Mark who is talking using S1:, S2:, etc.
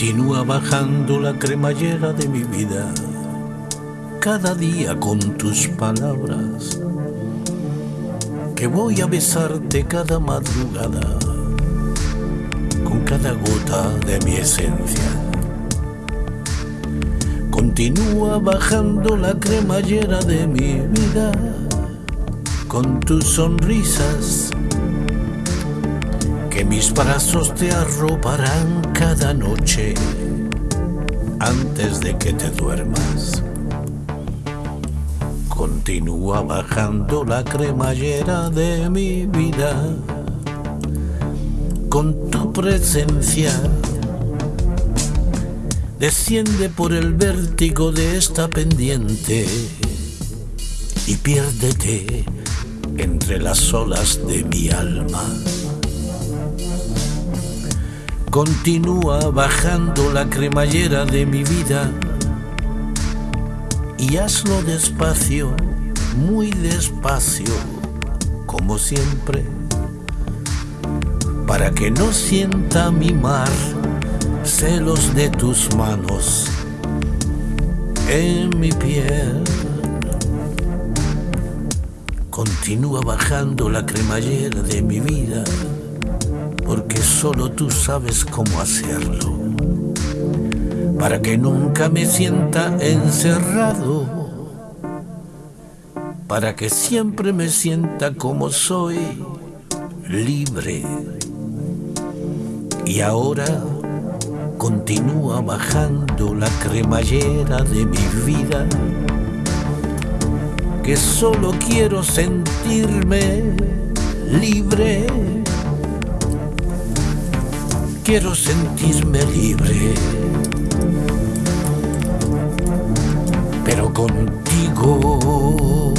S1: Continúa bajando la cremallera de mi vida, cada día con tus palabras, que voy a besarte cada madrugada, con cada gota de mi esencia. Continúa bajando la cremallera de mi vida, con tus sonrisas mis brazos te arroparán cada noche antes de que te duermas. Continúa bajando la cremallera de mi vida con tu presencia. Desciende por el vértigo de esta pendiente y piérdete entre las olas de mi alma. Continúa bajando la cremallera de mi vida y hazlo despacio, muy despacio, como siempre, para que no sienta mi mar celos de tus manos en mi piel. Continúa bajando la cremallera de mi vida solo tú sabes cómo hacerlo, para que nunca me sienta encerrado, para que siempre me sienta como soy, libre. Y ahora continúa bajando la cremallera de mi vida, que solo quiero sentirme libre quiero sentirme libre, pero contigo